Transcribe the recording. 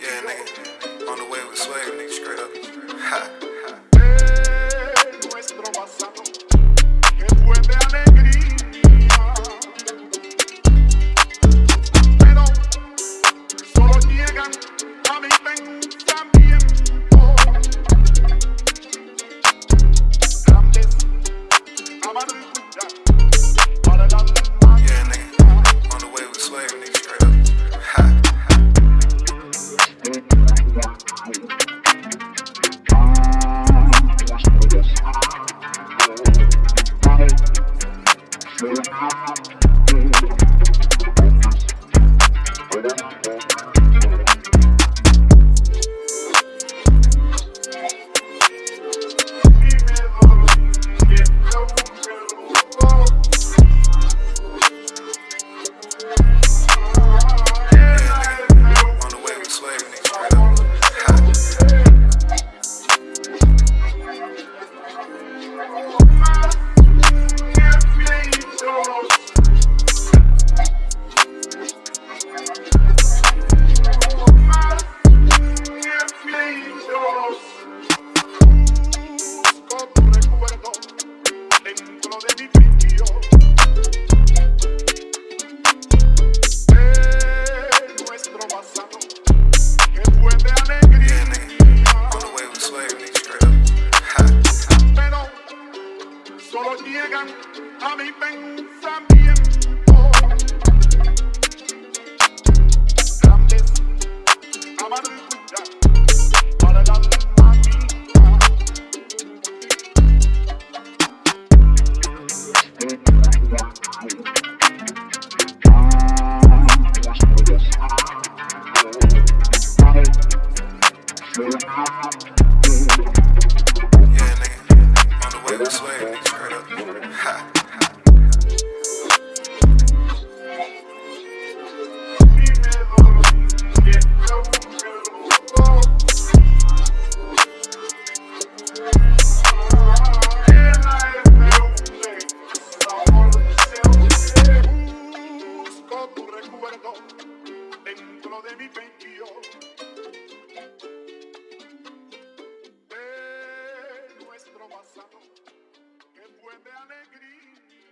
Yeah, nigga. On the way with swag, nigga, straight up. Ha. Thank you. de mi frío. Nuestro pasado, que fue de alegría. Pero solo llegan a mi pensamiento. dentro de mi pecho. De nuestro pasado, que fue de alegría.